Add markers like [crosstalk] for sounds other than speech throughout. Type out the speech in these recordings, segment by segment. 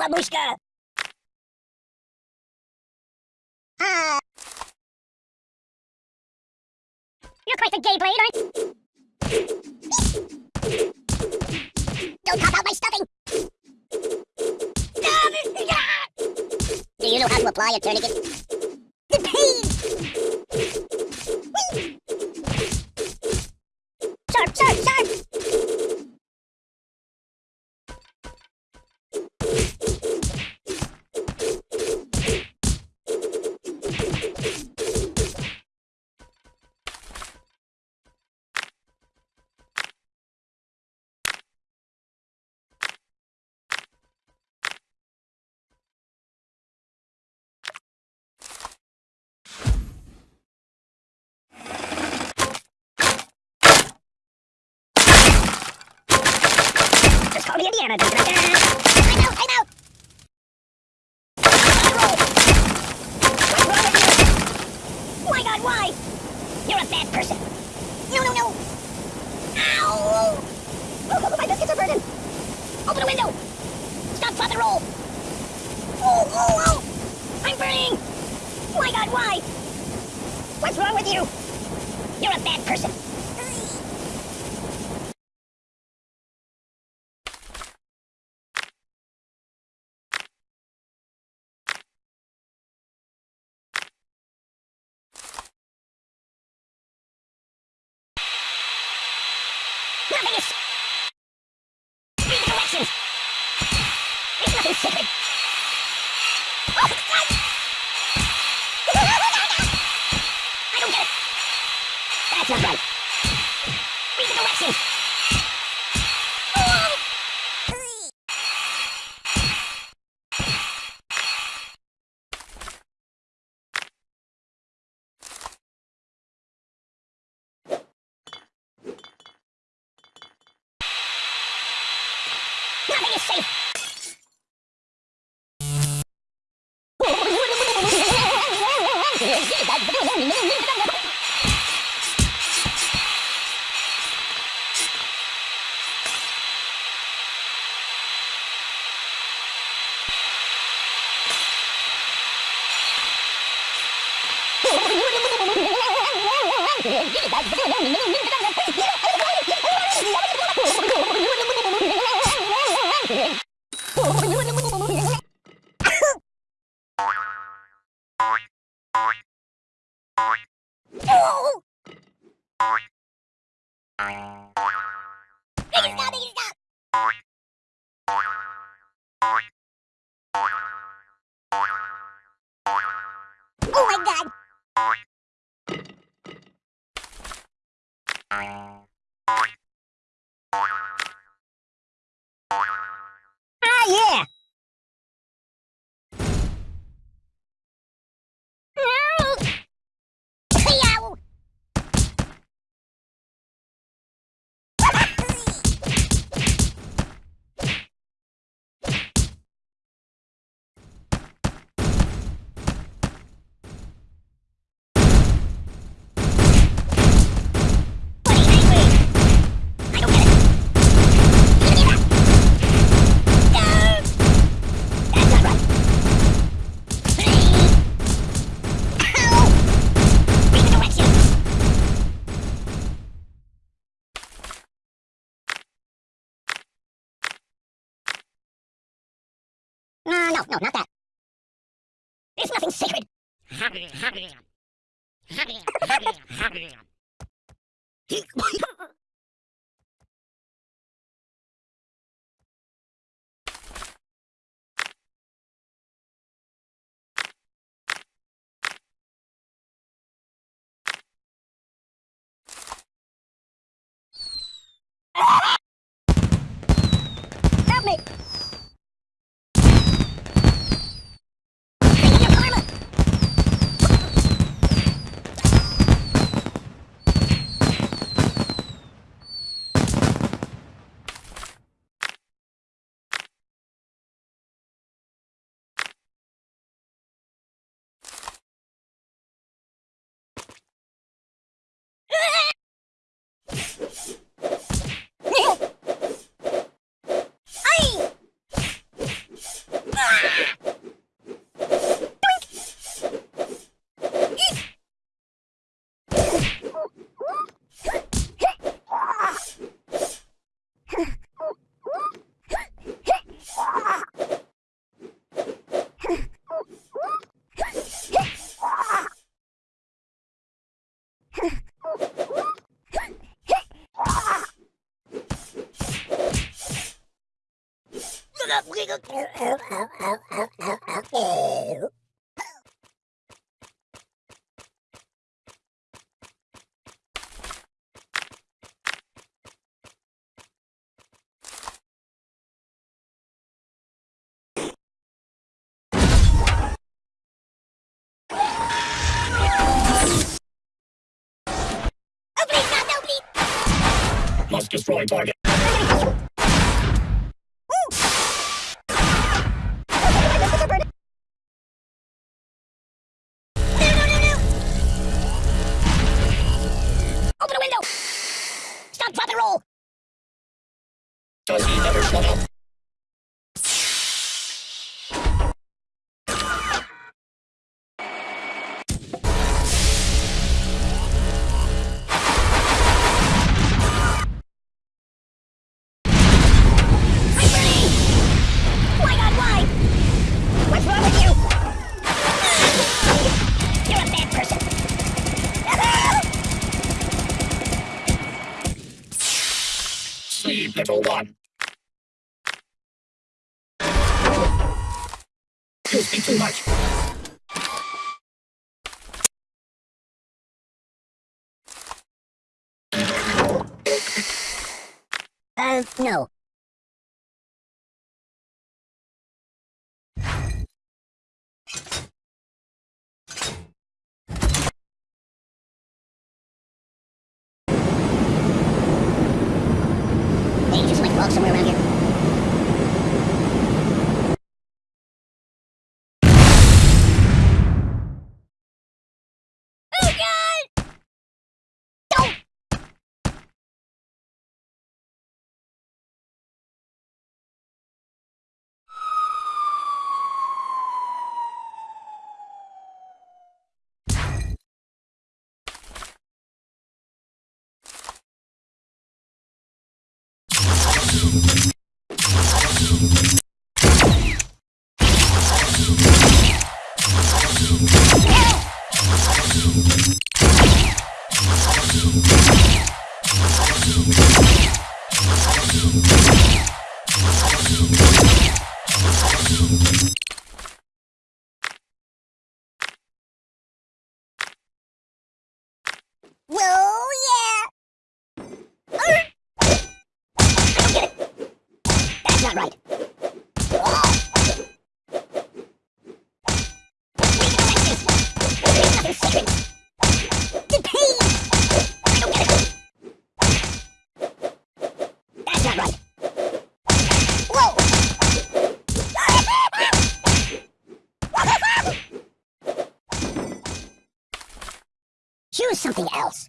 Babushka! Ah! You're quite the gay blade, aren't Don't pop out my stuffing! Do you know how to apply a tourniquet? The Indiana Jones. I'm out, I'm out! What's wrong with you? My god, why? You're a bad person. No, no, no. Ow! Oh, my biscuits are burning. Open a window. Stop, drop, and roll. Oh, oh, oh! I'm burning! My god, why? What's wrong with you? You're a bad person. Oh! [laughs] I don't get it! That's not right! Read the directions! Oh! Nothing is safe! Oh! No, no, no, not that. There's nothing sacred. [laughs] Must destroy target. open a window! Stop, drop, and roll! too much. Uh, no. thank not right. Choose something else.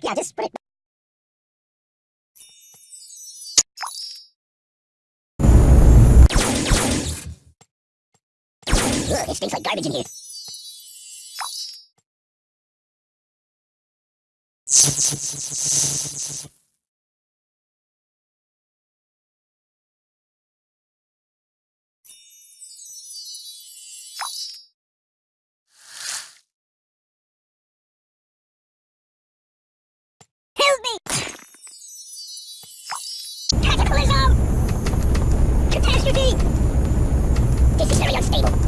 back. Yeah, just put it back. Ugh, it stinks like garbage in here. This is very unstable.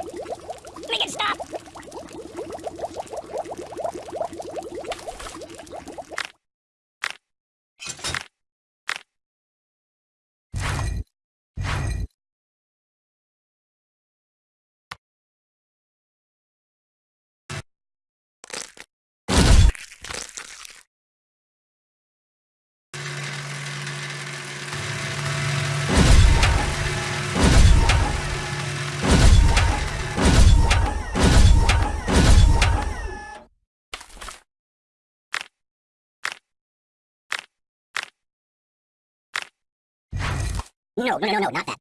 No, no, no, no, not that.